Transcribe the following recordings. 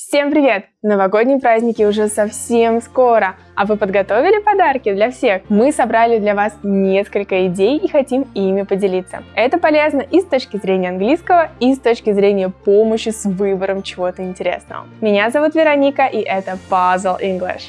Всем привет! Новогодние праздники уже совсем скоро, а вы подготовили подарки для всех? Мы собрали для вас несколько идей и хотим ими поделиться. Это полезно и с точки зрения английского, и с точки зрения помощи с выбором чего-то интересного. Меня зовут Вероника и это Puzzle English.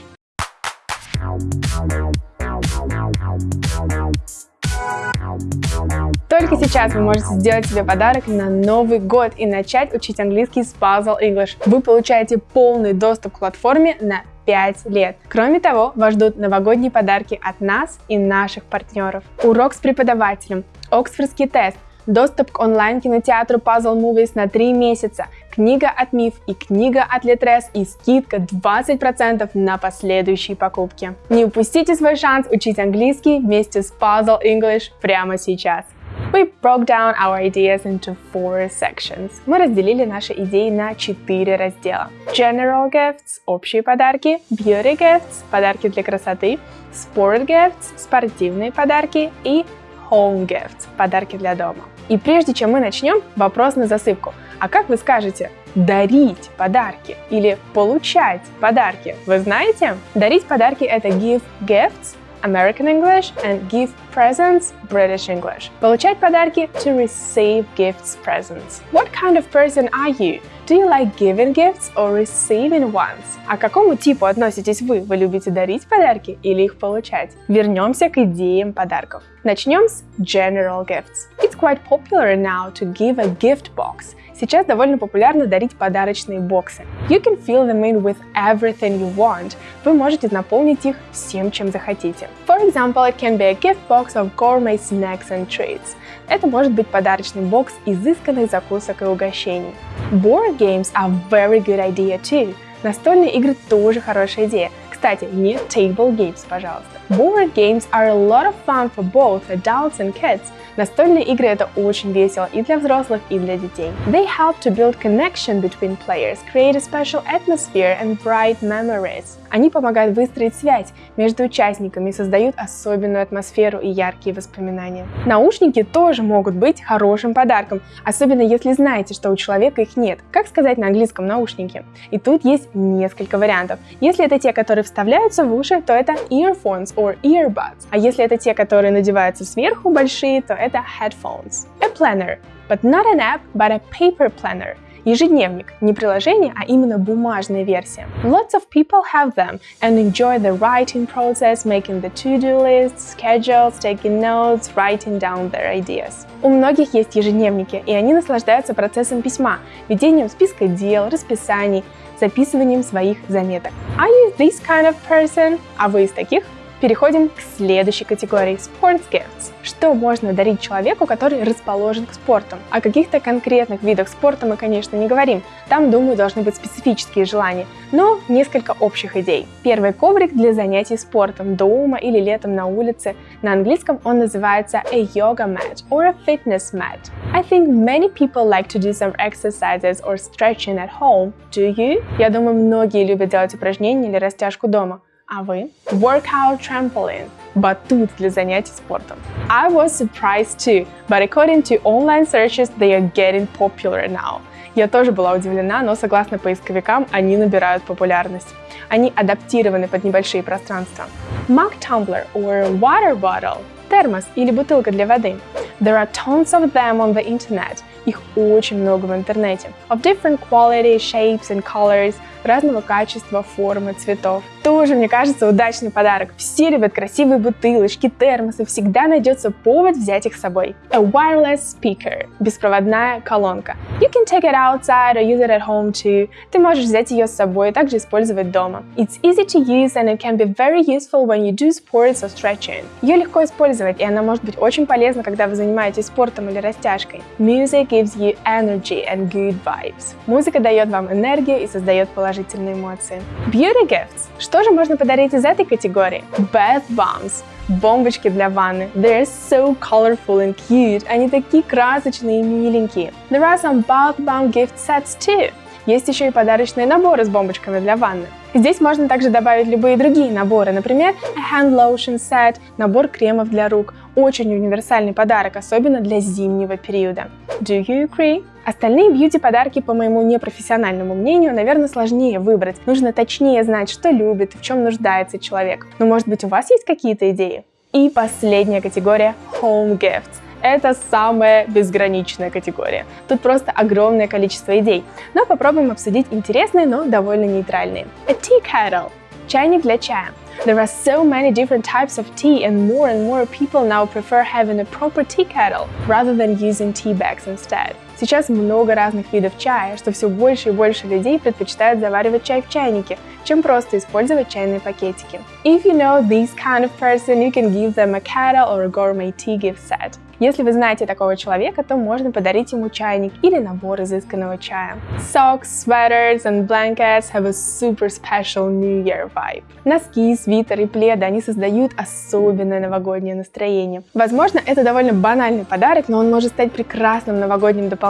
Только сейчас вы можете сделать себе подарок на Новый год и начать учить английский с Puzzle English. Вы получаете полный доступ к платформе на 5 лет. Кроме того, вас ждут новогодние подарки от нас и наших партнеров. Урок с преподавателем, Оксфордский тест, доступ к онлайн-кинотеатру Puzzle Movies на 3 месяца, книга от Миф и книга от Литрес и скидка 20% на последующие покупки. Не упустите свой шанс учить английский вместе с Puzzle English прямо сейчас. We broke down our ideas into four sections. Мы разделили наши идеи на четыре раздела. General Gifts – общие подарки, Beauty Gifts – подарки для красоты, Sport Gifts – спортивные подарки и Home Gifts – подарки для дома. И прежде чем мы начнем, вопрос на засыпку. А как вы скажете дарить подарки или получать подарки? Вы знаете? Дарить подарки – это give gifts, American English and give presents British English. Получать подарки to receive gifts presents. What kind of person are you? Do you like giving gifts or receiving ones? А к какому типу относитесь вы? Вы любите дарить подарки или их получать? Вернемся к идеям подарков. Начнем с general gifts. It's quite popular now to give a gift box Сейчас довольно популярно дарить подарочные боксы. You can fill them in with everything you want. Вы можете наполнить их всем, чем захотите. For example, it can be a gift box of gourmet snacks and treats. Это может быть подарочный бокс изысканных закусок и угощений. Board games are very good idea too. Настольные игры тоже хорошая идея. Кстати, не table games, пожалуйста. Board games are a lot of fun for both adults and kids. Настольные игры это очень весело и для взрослых, и для детей. They help to build connection between players, create a special atmosphere and bright memories. Они помогают выстроить связь между участниками и создают особенную атмосферу и яркие воспоминания. Наушники тоже могут быть хорошим подарком, особенно если знаете, что у человека их нет. Как сказать на английском наушники? И тут есть несколько вариантов. Если это те, которые вставляются в уши, то это earphones or earbuds. А если это те, которые надеваются сверху большие, то это headphones. A planner, but not an app, but a paper planner – Ежедневник – не приложение, а именно бумажная версия. Lots of people have them and enjoy the writing process, making the to-do lists, schedules, taking notes, writing down their ideas. У многих есть ежедневники, и они наслаждаются процессом письма, ведением списка дел, расписаний, записыванием своих заметок. Are you this kind of person? А вы из таких? Переходим к следующей категории – Sports Gifts. Что можно дарить человеку, который расположен к спорту? О каких-то конкретных видах спорта мы, конечно, не говорим. Там, думаю, должны быть специфические желания. Но несколько общих идей. Первый коврик для занятий спортом дома или летом на улице. На английском он называется a yoga mat or a fitness mat. I think many people like to do some exercises or stretching at home. Do you? Я думаю, многие любят делать упражнения или растяжку дома. А вы? Workout trampoline. Батут для занятий спортом. I was surprised too, but according to online searches, they are getting popular now. Я тоже была удивлена, но согласно поисковикам, они набирают популярность. Они адаптированы под небольшие пространства. Mug tumbler or water bottle – термос или бутылка для воды. There are tons of them on the internet. Их очень много в интернете. Of different quality, shapes and colors – разного качества, формы, цветов. Тоже, мне кажется, удачный подарок. Все любят красивые бутылочки, термосы, всегда найдется повод взять их с собой. A wireless speaker – беспроводная колонка. You take it outside or use it at home too. Ты можешь взять ее с собой и также использовать дома. It's easy to use and it can be very useful when you do sports or stretching. Ее легко использовать, и она может быть очень полезна, когда вы занимаетесь спортом или растяжкой. Music gives you energy and good vibes. Музыка дает вам энергию и создает положительные эмоции. Beauty gifts. Что же можно подарить из этой категории? Bath bombs. Бомбочки для ванны. They're so colorful and cute. Они такие красочные и миленькие. There are some bath bomb gift sets too. Есть еще и подарочные наборы с бомбочками для ванны. Здесь можно также добавить любые другие наборы, например, hand lotion set, набор кремов для рук. Очень универсальный подарок, особенно для зимнего периода. Do you agree? Остальные бьюти-подарки, по моему непрофессиональному мнению, наверное, сложнее выбрать. Нужно точнее знать, что любит, в чем нуждается человек. Но может быть у вас есть какие-то идеи? И последняя категория – Home Gifts. Это самая безграничная категория. Тут просто огромное количество идей. Но попробуем обсудить интересные, но довольно нейтральные. A tea kettle – чайник для чая. There are so many different types of tea and more and more people now prefer having a proper tea kettle rather than using tea bags instead. Сейчас много разных видов чая, что все больше и больше людей предпочитают заваривать чай в чайнике, чем просто использовать чайные пакетики. If you know this kind of person, you can give them a kettle or a gourmet tea gift set. Если вы знаете такого человека, то можно подарить ему чайник или набор изысканного чая. Socks, sweaters and blankets have a super special New Year vibe. Носки, свитеры и пледы, они создают особенное новогоднее настроение. Возможно, это довольно банальный подарок, но он может стать прекрасным новогодним дополнением.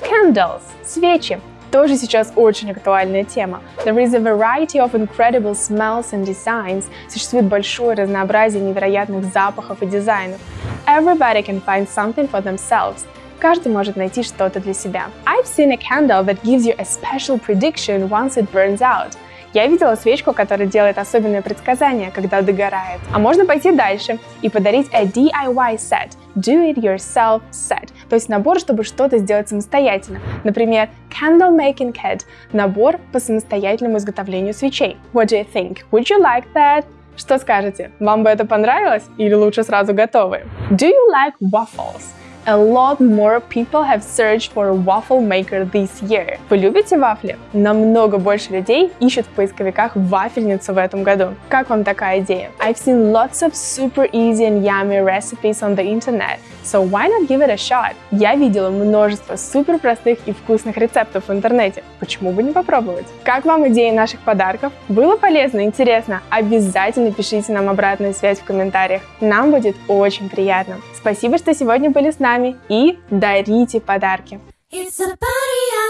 Candles – свечи тоже сейчас очень актуальная тема. There is a variety of incredible smells and designs. Существует большое разнообразие невероятных запахов и дизайнов. Everybody can find something for themselves. Каждый может найти что-то для себя. I've seen a candle that gives you a special prediction once it burns out. Я видела свечку, которая делает особенное предсказание, когда догорает. А можно пойти дальше и подарить a DIY set, Do It Yourself Set, то есть набор, чтобы что-то сделать самостоятельно. Например, Candle Making Kit – набор по самостоятельному изготовлению свечей. What do you think? Would you like that? Что скажете? Вам бы это понравилось? Или лучше сразу готовы? Do you like waffles? A lot more people have searched for a waffle maker this year. Вы любите вафли? Намного больше людей ищут в поисковиках вафельницу в этом году. Как вам такая идея? I've seen lots of super easy and yummy recipes on the internet, so why not give it a shot? Я видела множество супер простых и вкусных рецептов в интернете. Почему бы не попробовать? Как вам идеи наших подарков? Было полезно, интересно? Обязательно пишите нам обратную связь в комментариях. Нам будет очень приятно. Спасибо, что сегодня были с нами и дарите подарки. It's a.